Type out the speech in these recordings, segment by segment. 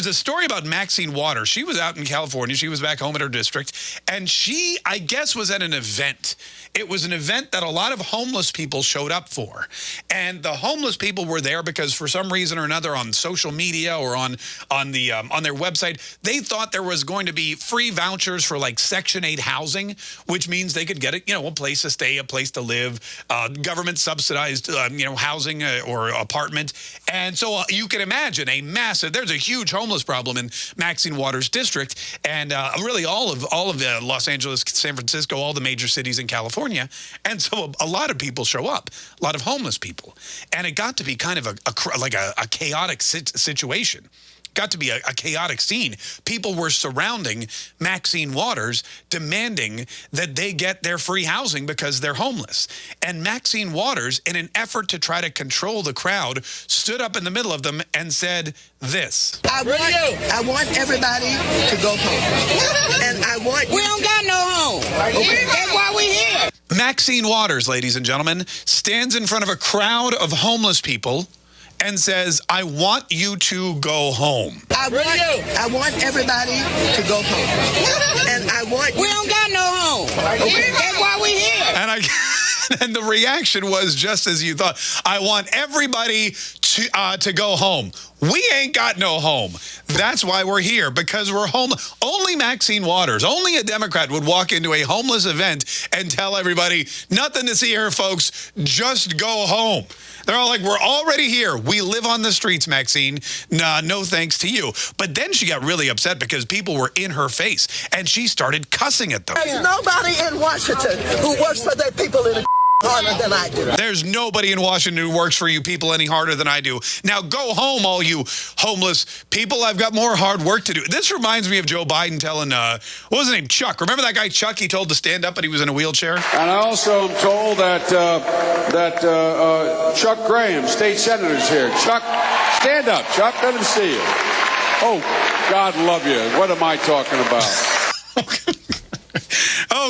there's a story about Maxine Waters. She was out in California. She was back home in her district. And she, I guess, was at an event. It was an event that a lot of homeless people showed up for. And the homeless people were there because for some reason or another on social media or on on the um, on their website, they thought there was going to be free vouchers for like Section 8 housing, which means they could get a, you know, a place to stay, a place to live, uh, government subsidized, uh, you know, housing uh, or apartment. And so uh, you can imagine a massive, there's a huge homeless problem in Maxine Waters district and uh, really all of all of the Los Angeles, San Francisco, all the major cities in California. And so a, a lot of people show up, a lot of homeless people. And it got to be kind of a, a like a, a chaotic situation got to be a, a, chaotic scene. People were surrounding Maxine Waters, demanding that they get their free housing because they're homeless. And Maxine Waters, in an effort to try to control the crowd, stood up in the middle of them and said this. I want, I want everybody to go home. and I want... We don't got no home. Okay. That's why we here. Maxine Waters, ladies and gentlemen, stands in front of a crowd of homeless people and says, I want you to go home. I want, I want everybody to go home. and I want... We don't got no home. Okay. That's why we here. And I... and the reaction was just as you thought. I want everybody to uh, to go home. We ain't got no home. That's why we're here, because we're home. Only Maxine Waters, only a Democrat would walk into a homeless event and tell everybody, nothing to see here, folks, just go home. They're all like, we're already here. We live on the streets, Maxine. Nah, no thanks to you. But then she got really upset because people were in her face, and she started cussing at them. There's nobody in Washington who works for their people in a harder than I do. There's nobody in Washington who works for you people any harder than I do. Now go home, all you homeless people. I've got more hard work to do. This reminds me of Joe Biden telling, uh, what was his name, Chuck. Remember that guy Chuck he told to stand up, but he was in a wheelchair? And I also am told that, uh, that uh, uh Chuck Graham, state senator, is here. Chuck, stand up, Chuck. Let him see you. Oh, God love you. What am I talking about?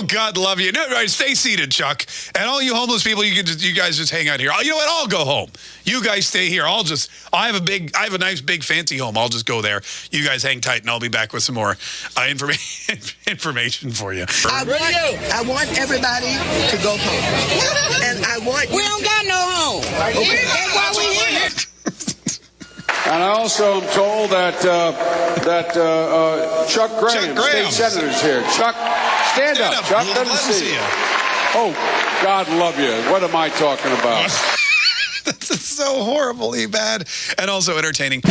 Oh, God love you. No, right, stay seated, Chuck. And all you homeless people, you can just, you guys just hang out here. You know what? I'll go home. You guys stay here. I'll just, I have a big, I have a nice, big, fancy home. I'll just go there. You guys hang tight, and I'll be back with some more uh, information information for you. I want, I want everybody to go home. and I want... We don't got no home. Okay. That's why we here. And I also am told that uh, that uh, uh, Chuck Graham, Chuck Graham, state senator, is here. Chuck, stand, stand up, up, Chuck. Let, him see you. Oh, God love you. What am I talking about? That's so horribly bad and also entertaining.